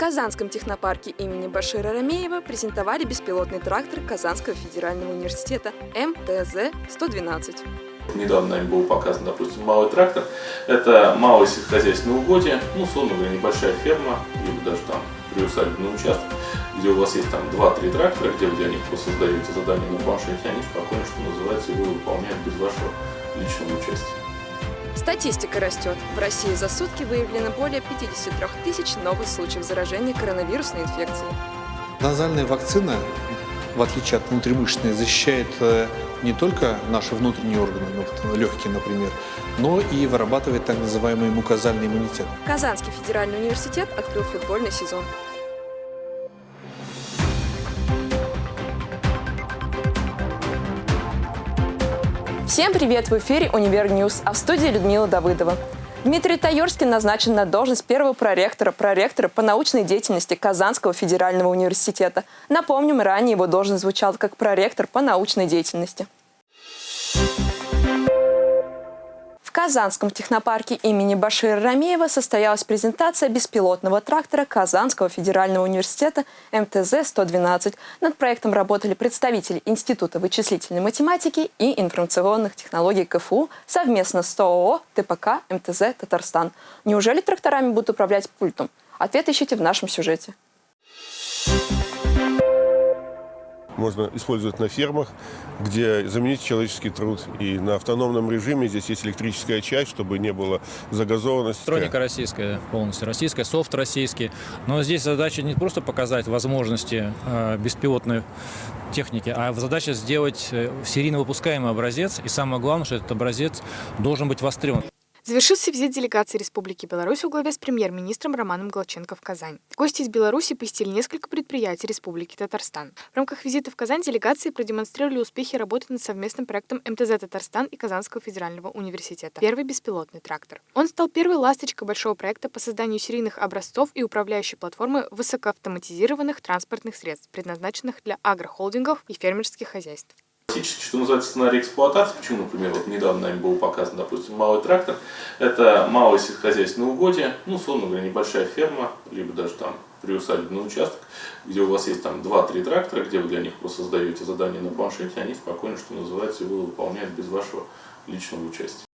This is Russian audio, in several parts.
Казанском технопарке имени Башира Рамеева презентовали беспилотный трактор Казанского федерального университета МТЗ-112. Недавно нами был показан, допустим, малый трактор. Это малое сельскохозяйственное угодье, ну, условно говоря, небольшая ферма, либо даже там приусадебный участок, где у вас есть там 2-3 трактора, где вы для них просто создаете задание на планшете, они спокойно, что называется, его выполняют без вашего личного участия. Статистика растет. В России за сутки выявлено более 53 тысяч новых случаев заражения коронавирусной инфекцией. Назальная вакцина, в отличие от внутримышечной, защищает э, не только наши внутренние органы, ну, легкие, например, но и вырабатывает так называемый мукозальный иммунитет. Казанский федеральный университет открыл футбольный сезон. Всем привет! В эфире «Универ Ньюс», а в студии Людмила Давыдова. Дмитрий Таюрский назначен на должность первого проректора, проректора по научной деятельности Казанского федерального университета. Напомним, ранее его должность звучала как проректор по научной деятельности. В Казанском технопарке имени Башира Рамеева состоялась презентация беспилотного трактора Казанского федерального университета МТЗ-112. Над проектом работали представители Института вычислительной математики и информационных технологий КФУ совместно с ТОО ТПК МТЗ Татарстан. Неужели тракторами будут управлять пультом? Ответ ищите в нашем сюжете можно использовать на фермах, где заменить человеческий труд. И на автономном режиме здесь есть электрическая часть, чтобы не было загазованности. Электроника российская, полностью российская, софт российский. Но здесь задача не просто показать возможности э, беспилотной техники, а задача сделать э, серийно выпускаемый образец. И самое главное, что этот образец должен быть востребован. Завершился визит делегации Республики Беларусь во главе с премьер-министром Романом Голченко в Казань. Гости из Беларуси посетили несколько предприятий Республики Татарстан. В рамках визита в Казань делегации продемонстрировали успехи работы над совместным проектом МТЗ Татарстан и Казанского федерального университета «Первый беспилотный трактор». Он стал первой ласточкой большого проекта по созданию серийных образцов и управляющей платформы высокоавтоматизированных транспортных средств, предназначенных для агрохолдингов и фермерских хозяйств. Классический, что называется, сценарий эксплуатации, почему, например, вот недавно нами был показан, допустим, малый трактор, это малое сельскохозяйственное угодье, ну, условно говоря, небольшая ферма, либо даже там приусадебный участок, где у вас есть там 2-3 трактора, где вы для них просто создаете задание на планшете, они спокойно, что называется, его выполняют без вашего личного участия.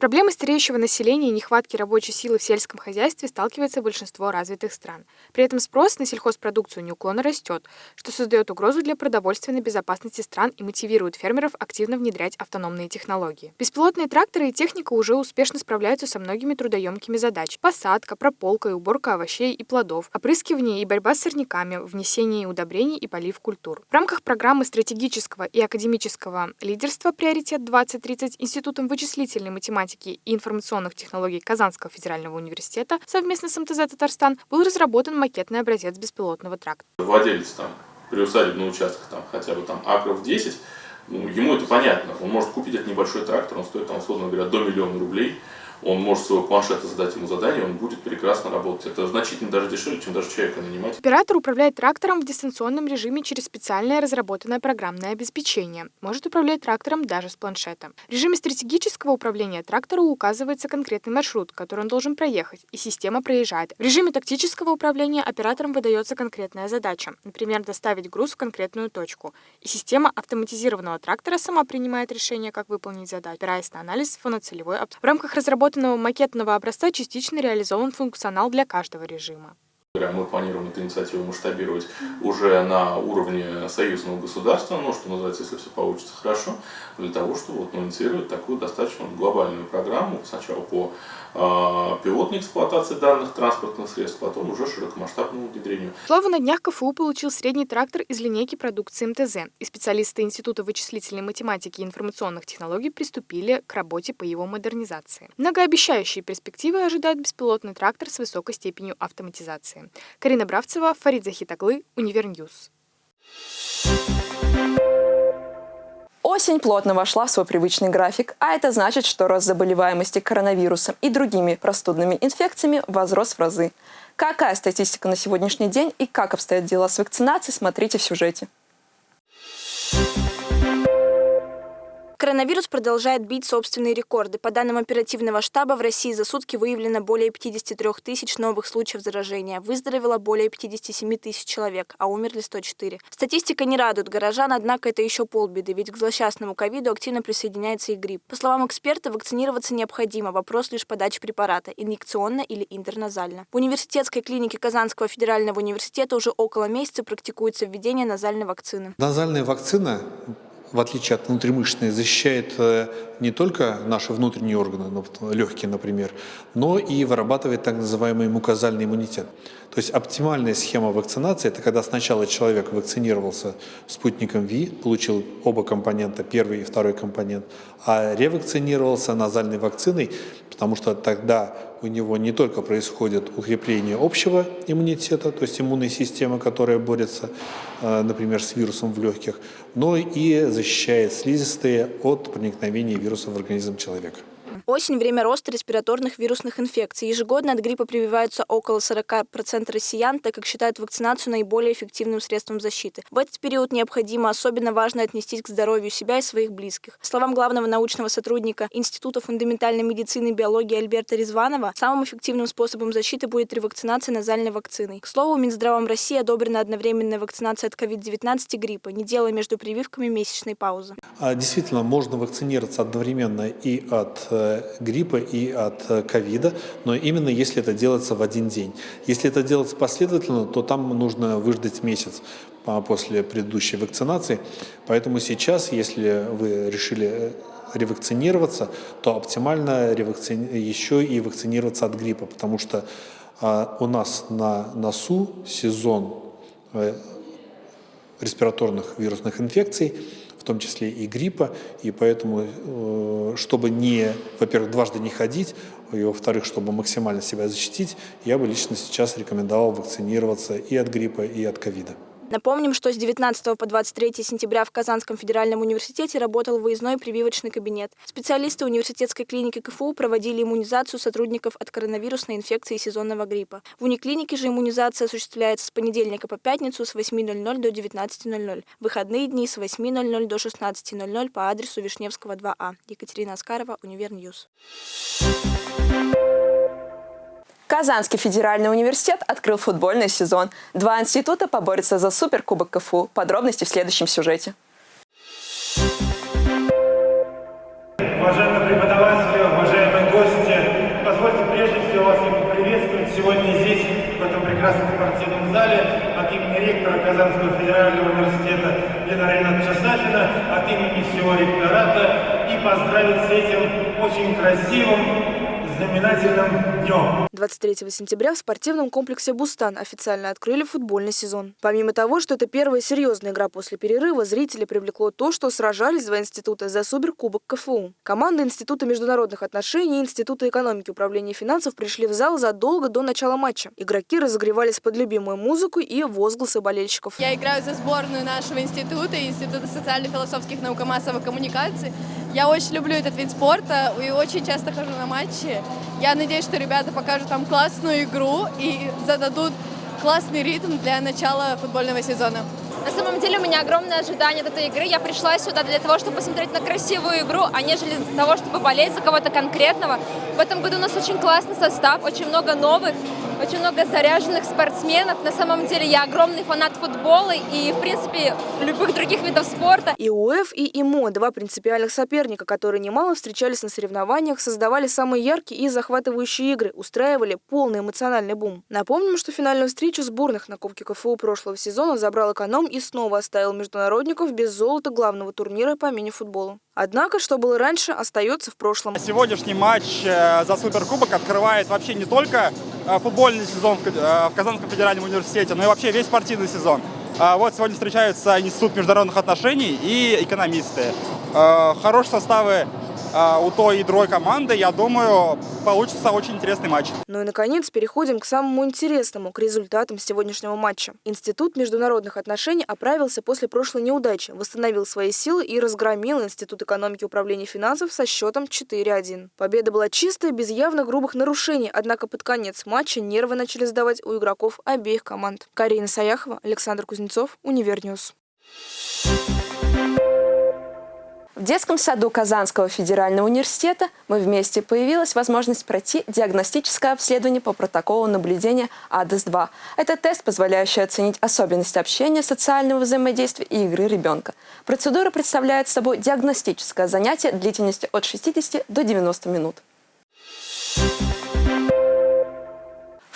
Проблемы стареющего населения и нехватки рабочей силы в сельском хозяйстве сталкивается большинство развитых стран. При этом спрос на сельхозпродукцию неуклонно растет, что создает угрозу для продовольственной безопасности стран и мотивирует фермеров активно внедрять автономные технологии. Беспилотные тракторы и техника уже успешно справляются со многими трудоемкими задачами. Посадка, прополка и уборка овощей и плодов, опрыскивание и борьба с сорняками, внесение удобрений и полив культур. В рамках программы стратегического и академического лидерства «Приоритет 2030» Институтом вычислительной математики математики и информационных технологий Казанского федерального университета совместно с МТЗ «Татарстан» был разработан макетный образец беспилотного трактора. Владелец там приусадебный участок, там, хотя бы там акров 10, ну, ему это понятно. Он может купить этот небольшой трактор, он стоит, там, условно говоря, до миллиона рублей он может своего планшета задать ему задание, он будет прекрасно работать. Это значительно даже дешевле, чем даже человека нанимать. Оператор управляет трактором в дистанционном режиме через специальное разработанное программное обеспечение. Может управлять трактором даже с планшета. В режиме стратегического управления трактору указывается конкретный маршрут, который он должен проехать, и система проезжает. В режиме тактического управления оператором выдается конкретная задача, например, доставить груз в конкретную точку. И система автоматизированного трактора сама принимает решение, как выполнить задачу, опираясь на анализ фоноцелевой. В рамках разработки разработанного макетного образца частично реализован функционал для каждого режима. Мы планируем эту инициативу масштабировать уже на уровне союзного государства, ну, что называется, если все получится хорошо, для того, чтобы вот, ну, инициировать такую достаточно глобальную программу, сначала по э, пилотной эксплуатации данных транспортных средств, потом уже широкомасштабному внедрению. Славу на днях КФУ получил средний трактор из линейки продукции МТЗ, и специалисты Института вычислительной математики и информационных технологий приступили к работе по его модернизации. Многообещающие перспективы ожидают беспилотный трактор с высокой степенью автоматизации. Карина Бравцева, Фарид Захитаглы, Универньюз. Осень плотно вошла в свой привычный график, а это значит, что рост заболеваемости коронавирусом и другими простудными инфекциями возрос в разы. Какая статистика на сегодняшний день и как обстоят дела с вакцинацией, смотрите в сюжете. Коронавирус продолжает бить собственные рекорды. По данным оперативного штаба, в России за сутки выявлено более 53 тысяч новых случаев заражения. Выздоровело более 57 тысяч человек, а умерли 104. Статистика не радует горожан, однако это еще полбеды, ведь к злосчастному ковиду активно присоединяется и грипп. По словам эксперта, вакцинироваться необходимо. Вопрос лишь подачи препарата – инъекционно или интерназально. В университетской клинике Казанского федерального университета уже около месяца практикуется введение назальной вакцины. Назальная вакцина в отличие от внутримышечной, защищает э, не только наши внутренние органы, ну, легкие, например, но и вырабатывает так называемый мукозальный иммунитет. То есть оптимальная схема вакцинации – это когда сначала человек вакцинировался спутником ВИ, получил оба компонента, первый и второй компонент, а ревакцинировался назальной вакциной, потому что тогда у него не только происходит укрепление общего иммунитета, то есть иммунной системы, которая борется, э, например, с вирусом в легких, но и защищает слизистые от проникновения вируса в организм человека. Осень – время роста респираторных вирусных инфекций. Ежегодно от гриппа прививаются около 40% россиян, так как считают вакцинацию наиболее эффективным средством защиты. В этот период необходимо особенно важно отнестись к здоровью себя и своих близких. По словам главного научного сотрудника Института фундаментальной медицины и биологии Альберта Резванова, самым эффективным способом защиты будет ревакцинация назальной вакциной. К слову, Минздравом России одобрена одновременная вакцинация от COVID-19 и гриппа, не делая между прививками месячной паузы. А, действительно, можно вакцинироваться одновременно и от э, гриппа и от э, ковида, но именно если это делается в один день. Если это делается последовательно, то там нужно выждать месяц после предыдущей вакцинации. Поэтому сейчас, если вы решили э, ревакцинироваться, то оптимально ревакци... еще и вакцинироваться от гриппа, потому что а, у нас на носу сезон э, респираторных вирусных инфекций, в том числе и гриппа, и поэтому, э, чтобы не, во-первых, дважды не ходить, и, во-вторых, чтобы максимально себя защитить, я бы лично сейчас рекомендовал вакцинироваться и от гриппа, и от ковида. Напомним, что с 19 по 23 сентября в Казанском федеральном университете работал выездной прививочный кабинет. Специалисты университетской клиники КФУ проводили иммунизацию сотрудников от коронавирусной инфекции и сезонного гриппа. В униклинике же иммунизация осуществляется с понедельника по пятницу с 8.00 до 19.00. Выходные дни с 8.00 до 16.00 по адресу Вишневского 2А. Екатерина Аскарова, Универньюз. Казанский федеральный университет открыл футбольный сезон. Два института поборются за суперкубок КФУ. Подробности в следующем сюжете. Уважаемые преподаватели, уважаемые гости, позвольте прежде всего вас приветствовать сегодня здесь, в этом прекрасном спортивном зале, от имени ректора Казанского федерального университета Лена Рената Часафина, от имени всего ректората и поздравить с этим очень красивым знаменательным днем. 23 сентября в спортивном комплексе «Бустан» официально открыли футбольный сезон. Помимо того, что это первая серьезная игра после перерыва, зрители привлекло то, что сражались два института за суперкубок КФУ. Команды Института международных отношений и Института экономики управления финансов пришли в зал задолго до начала матча. Игроки разогревались под любимую музыку и возгласы болельщиков. Я играю за сборную нашего института, Института социально-философских наук и массовой коммуникации. Я очень люблю этот вид спорта и очень часто хожу на матчи. Я надеюсь, что ребята покажут там классную игру и зададут классный ритм для начала футбольного сезона. На самом деле у меня огромное ожидание от этой игры. Я пришла сюда для того, чтобы посмотреть на красивую игру, а нежели для того, чтобы болеть за кого-то конкретного. В этом году у нас очень классный состав, очень много новых очень много заряженных спортсменов. На самом деле я огромный фанат футбола и, в принципе, любых других видов спорта. И УЭФ, и ИМО – два принципиальных соперника, которые немало встречались на соревнованиях, создавали самые яркие и захватывающие игры, устраивали полный эмоциональный бум. Напомним, что финальную встречу сборных на Кубке КФУ прошлого сезона забрал эконом и снова оставил международников без золота главного турнира по мини-футболу. Однако, что было раньше, остается в прошлом. Сегодняшний матч э, за Суперкубок открывает вообще не только футбольный сезон э, в Казанском федеральном университете, но и вообще весь спортивный сезон. А вот сегодня встречаются Институт международных отношений и экономисты. Хорошие составы у той и другой команды, я думаю, получится очень интересный матч. Ну и, наконец, переходим к самому интересному, к результатам сегодняшнего матча. Институт международных отношений оправился после прошлой неудачи, восстановил свои силы и разгромил Институт экономики управления финансов со счетом 4-1. Победа была чистая, без явно грубых нарушений, однако под конец матча нервы начали сдавать у игроков обеих команд. Карина Саяхова, Александр Кузнецов, Универньюз. В детском саду Казанского федерального университета мы вместе появилась возможность пройти диагностическое обследование по протоколу наблюдения АДЭС-2. Это тест, позволяющий оценить особенности общения, социального взаимодействия и игры ребенка. Процедура представляет собой диагностическое занятие длительностью от 60 до 90 минут. В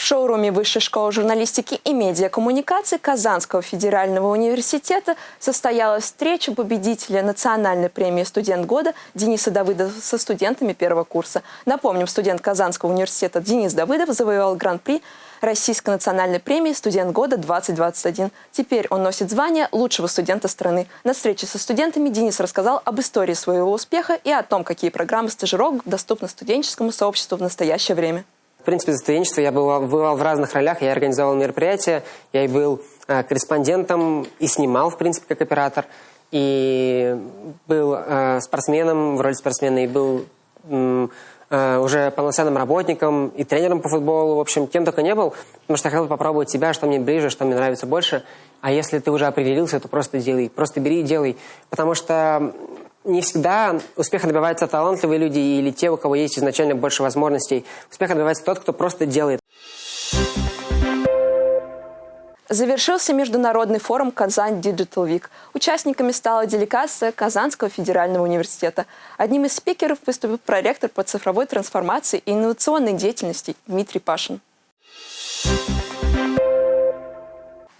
шоуруме Высшей школы журналистики и медиакоммуникации Казанского федерального университета состоялась встреча победителя национальной премии «Студент года» Дениса Давыдова со студентами первого курса. Напомним, студент Казанского университета Денис Давыдов завоевал гран-при Российской национальной премии «Студент года-2021». Теперь он носит звание лучшего студента страны. На встрече со студентами Денис рассказал об истории своего успеха и о том, какие программы стажировок доступны студенческому сообществу в настоящее время. В принципе, за студенчество я бывал, бывал в разных ролях. Я организовал мероприятия, я и был э, корреспондентом, и снимал, в принципе, как оператор. И был э, спортсменом в роли спортсмена, и был э, уже полноценным работником и тренером по футболу. В общем, кем только не был, потому что я хотел попробовать себя, что мне ближе, что мне нравится больше. А если ты уже определился, то просто делай. Просто бери и делай. Потому что не всегда успеха добиваются талантливые люди или те, у кого есть изначально больше возможностей. Успеха добивается тот, кто просто делает. Завершился международный форум «Казань Digital Week». Участниками стала делегация Казанского федерального университета. Одним из спикеров выступил проректор по цифровой трансформации и инновационной деятельности Дмитрий Пашин.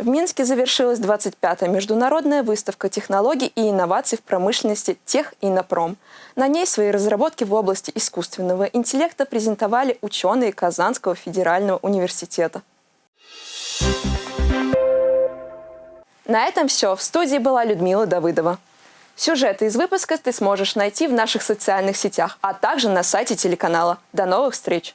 В Минске завершилась 25-я международная выставка технологий и инноваций в промышленности «Тех и Напром». На ней свои разработки в области искусственного интеллекта презентовали ученые Казанского федерального университета. На этом все. В студии была Людмила Давыдова. Сюжеты из выпуска ты сможешь найти в наших социальных сетях, а также на сайте телеканала. До новых встреч!